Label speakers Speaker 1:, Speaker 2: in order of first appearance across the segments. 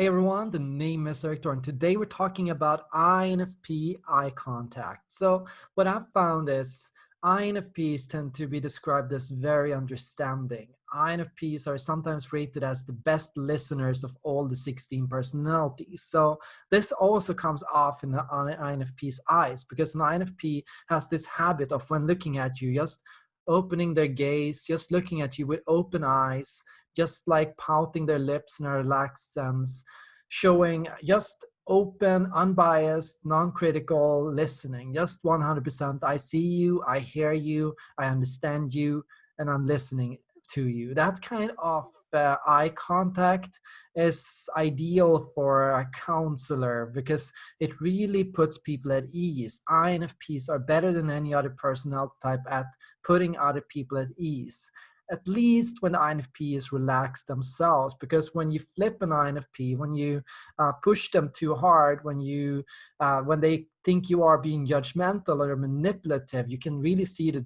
Speaker 1: Hey everyone, the name is Eric and Today we're talking about INFP eye contact. So what I've found is INFPs tend to be described as very understanding. INFPs are sometimes rated as the best listeners of all the 16 personalities. So this also comes off in the INFP's eyes because an INFP has this habit of when looking at you, just opening their gaze, just looking at you with open eyes, just like pouting their lips in a relaxed sense, showing just open, unbiased, non-critical listening, just 100%. I see you, I hear you, I understand you, and I'm listening to you. That kind of uh, eye contact is ideal for a counselor because it really puts people at ease. INFPs are better than any other personality type at putting other people at ease at least when the INFPs relax themselves. Because when you flip an INFP, when you uh, push them too hard, when you uh, when they think you are being judgmental or manipulative, you can really see the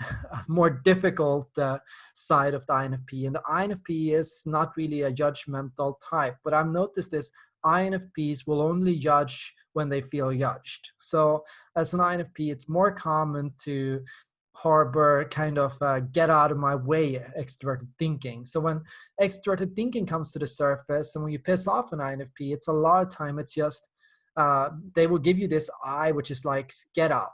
Speaker 1: more difficult uh, side of the INFP. And the INFP is not really a judgmental type. But I've noticed this, INFPs will only judge when they feel judged. So as an INFP, it's more common to harbor kind of uh, get out of my way extroverted thinking. So when extroverted thinking comes to the surface and when you piss off an INFP, it's a lot of time it's just, uh, they will give you this eye, which is like, get out,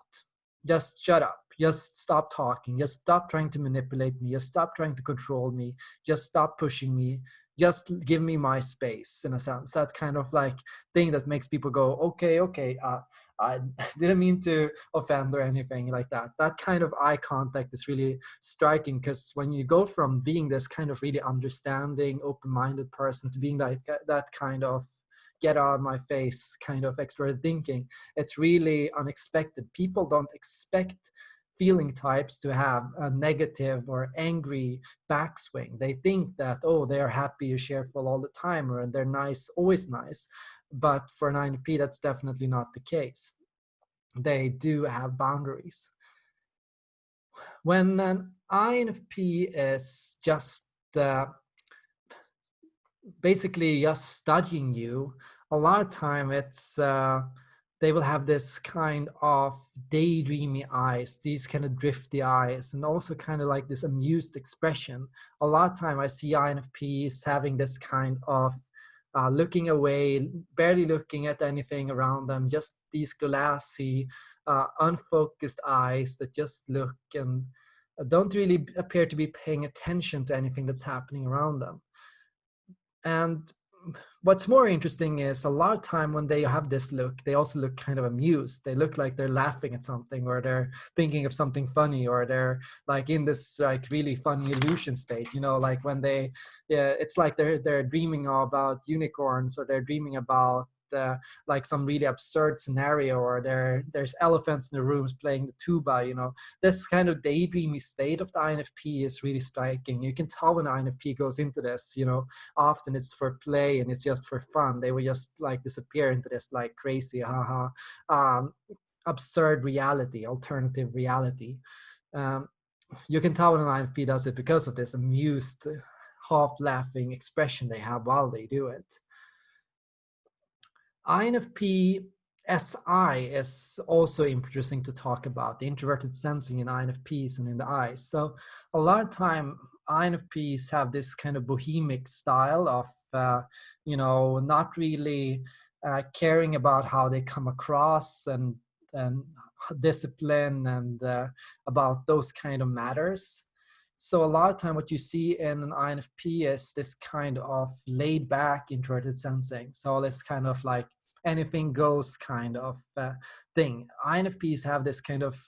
Speaker 1: just shut up, just stop talking, just stop trying to manipulate me, just stop trying to control me, just stop pushing me, just give me my space in a sense. That kind of like thing that makes people go, okay, okay, uh, I didn't mean to offend or anything like that. That kind of eye contact is really striking because when you go from being this kind of really understanding, open-minded person to being like that kind of get out of my face kind of extra thinking, it's really unexpected. People don't expect feeling types to have a negative or angry backswing. They think that, oh, they're happy or cheerful all the time or they're nice, always nice. But for an INFP, that's definitely not the case. They do have boundaries. When an INFP is just uh, basically just studying you, a lot of time it's uh, they will have this kind of daydreamy eyes, these kind of drifty eyes, and also kind of like this amused expression. A lot of time I see INFPs having this kind of uh, looking away, barely looking at anything around them, just these glassy, uh, unfocused eyes that just look and don't really appear to be paying attention to anything that's happening around them. And what's more interesting is a lot of time when they have this look, they also look kind of amused. They look like they're laughing at something or they're thinking of something funny or they're like in this like really funny illusion state, you know, like when they, yeah, it's like they're, they're dreaming about unicorns or they're dreaming about uh, like some really absurd scenario or there there's elephants in the rooms playing the tuba you know? This kind of daydreamy state of the infp is really striking. You can tell when infp goes into this you know? Often it's for play and it's just for fun. They will just like disappear into this like crazy haha um, absurd reality alternative reality. Um, you can tell when an infp does it because of this amused half laughing expression they have while they do it INFP SI is also interesting to talk about, the introverted sensing in INFPs and in the eyes. So a lot of time INFPs have this kind of bohemic style of, uh, you know, not really uh, caring about how they come across and, and discipline and uh, about those kind of matters. So a lot of time what you see in an INFP is this kind of laid back introverted sensing. So this kind of like anything goes kind of uh, thing. INFPs have this kind of,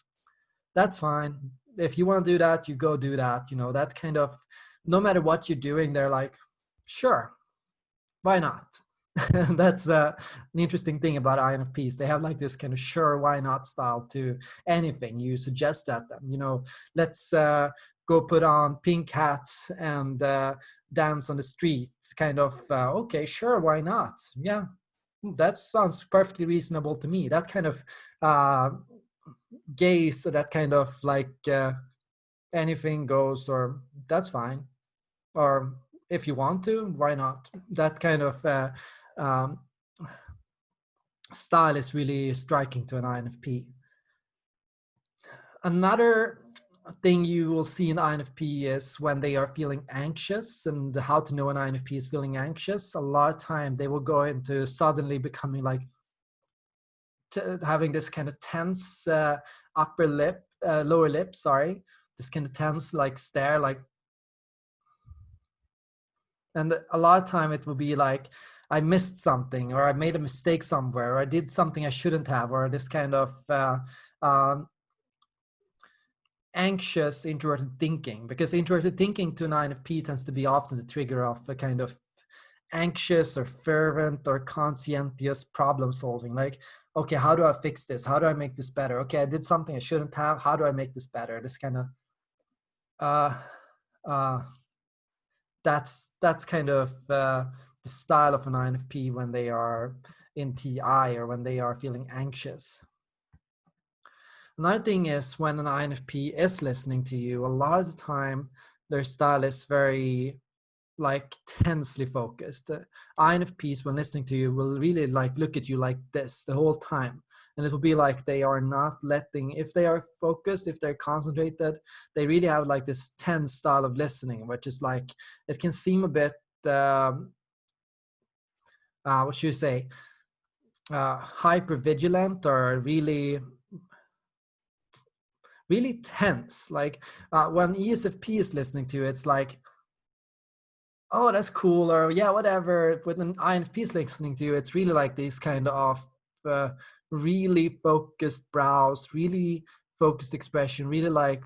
Speaker 1: that's fine. If you want to do that, you go do that. You know, that kind of, no matter what you're doing, they're like, sure, why not? that's uh, an interesting thing about INFPs. They have like this kind of sure, why not style to anything you suggest at them. You know, let's uh, go put on pink hats and uh, dance on the street. Kind of, uh, okay, sure, why not? Yeah, that sounds perfectly reasonable to me. That kind of uh, gaze, that kind of like uh, anything goes, or that's fine, or if you want to, why not? That kind of uh, um, style is really striking to an INFP. Another thing you will see in INFP is when they are feeling anxious and how to know an INFP is feeling anxious. A lot of time they will go into suddenly becoming like having this kind of tense uh, upper lip, uh, lower lip, sorry, this kind of tense like stare, like, and a lot of time it will be like, I missed something or I made a mistake somewhere or I did something I shouldn't have or this kind of uh, um, anxious introverted thinking because introverted thinking to an INFP tends to be often the trigger of a kind of anxious or fervent or conscientious problem solving like okay how do i fix this? How do i make this better? Okay i did something i shouldn't have. How do i make this better? This kind of uh uh that's that's kind of uh the style of an infp when they are in ti or when they are feeling anxious Another thing is when an INFP is listening to you, a lot of the time their style is very like tensely focused. Uh, INFPs when listening to you will really like look at you like this the whole time. And it will be like they are not letting, if they are focused, if they're concentrated, they really have like this tense style of listening, which is like, it can seem a bit, um, uh, what should you say, uh, hyper vigilant or really really tense. Like uh, when ESFP is listening to it, it's like, oh, that's cool, or yeah, whatever. When an INFP is listening to you, it's really like these kind of uh, really focused brows, really focused expression, really like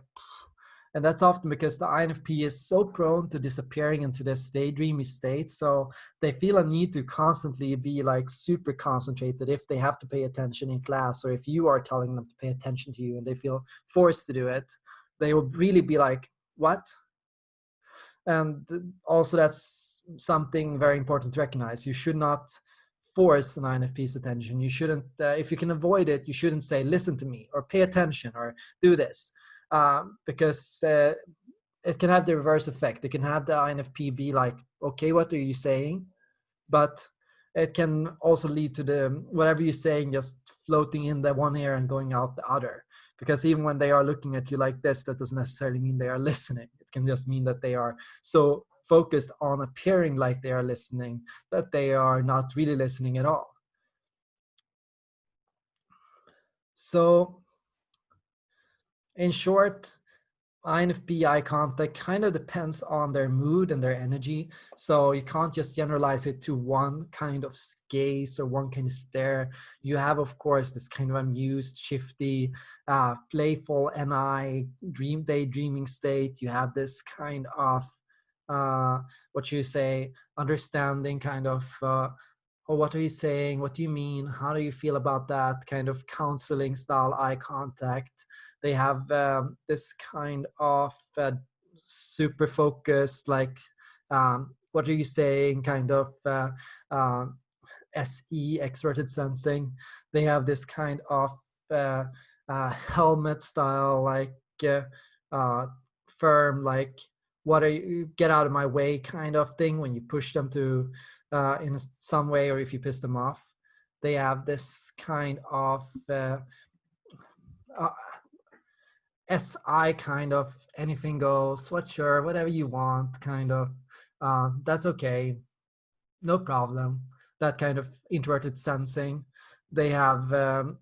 Speaker 1: and that's often because the INFP is so prone to disappearing into this daydreamy state. So they feel a need to constantly be like super concentrated if they have to pay attention in class or if you are telling them to pay attention to you and they feel forced to do it, they will really be like, what? And also that's something very important to recognize. You should not force an INFP's attention. You shouldn't, uh, if you can avoid it, you shouldn't say, listen to me or pay attention or do this um, because uh, it can have the reverse effect. It can have the INFP be like, okay, what are you saying? But it can also lead to the whatever you're saying just floating in the one ear and going out the other. Because even when they are looking at you like this, that doesn't necessarily mean they are listening. It can just mean that they are so focused on appearing like they are listening that they are not really listening at all. So in short, INFP eye contact kind of depends on their mood and their energy. So you can't just generalize it to one kind of gaze or one kind of stare. You have, of course, this kind of amused, shifty, uh, playful NI dream day, dreaming state. You have this kind of uh, what you say, understanding kind of uh, oh, what are you saying? What do you mean? How do you feel about that? Kind of counseling style eye contact. They have um, this kind of uh, super focused, like, um, what are you saying? Kind of uh, uh, SE, extroverted sensing. They have this kind of uh, uh, helmet style, like uh, firm, like, what are you, get out of my way kind of thing when you push them to uh, in some way or if you piss them off. They have this kind of uh, uh, SI kind of anything goes, sweatshirt, whatever you want kind of. Uh, that's okay, no problem. That kind of introverted sensing. They have um,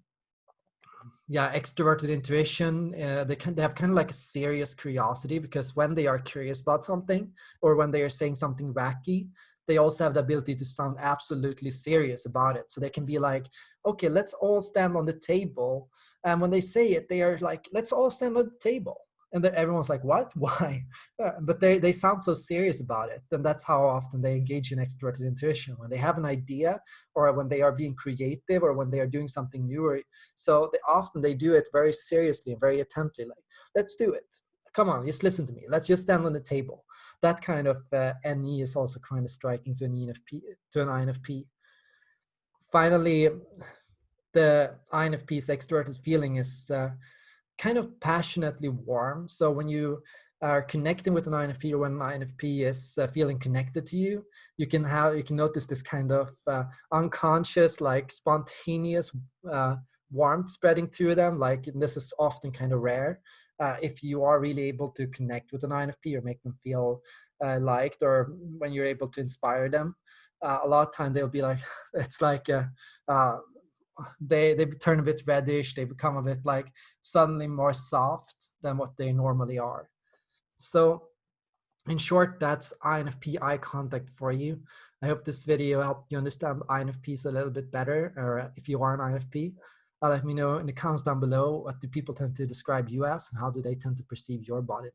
Speaker 1: yeah extroverted intuition uh, they can they have kind of like a serious curiosity because when they are curious about something or when they are saying something wacky they also have the ability to sound absolutely serious about it. So they can be like, okay, let's all stand on the table. And when they say it, they are like, let's all stand on the table. And then everyone's like, what? Why? Uh, but they, they sound so serious about it. And that's how often they engage in extroverted intuition when they have an idea or when they are being creative or when they are doing something new. Or, so they, often they do it very seriously and very attentively. Like, let's do it. Come on, just listen to me. Let's just stand on the table that kind of uh, NE is also kind of striking to an ENFP, to an INFP. Finally, the INFP's extroverted feeling is uh, kind of passionately warm. So when you are connecting with an INFP or when an INFP is uh, feeling connected to you, you can have you can notice this kind of uh, unconscious, like spontaneous uh, warmth spreading to them. Like this is often kind of rare. Uh, if you are really able to connect with an INFP or make them feel uh, liked, or when you're able to inspire them, uh, a lot of time they'll be like, it's like they they turn a bit reddish. They become a bit like suddenly more soft than what they normally are. So in short, that's INFP eye contact for you. I hope this video helped you understand INFPs a little bit better, or if you are an INFP, uh, Uh, let me know in the comments down below, what do people tend to describe you as, and how do they tend to perceive your body?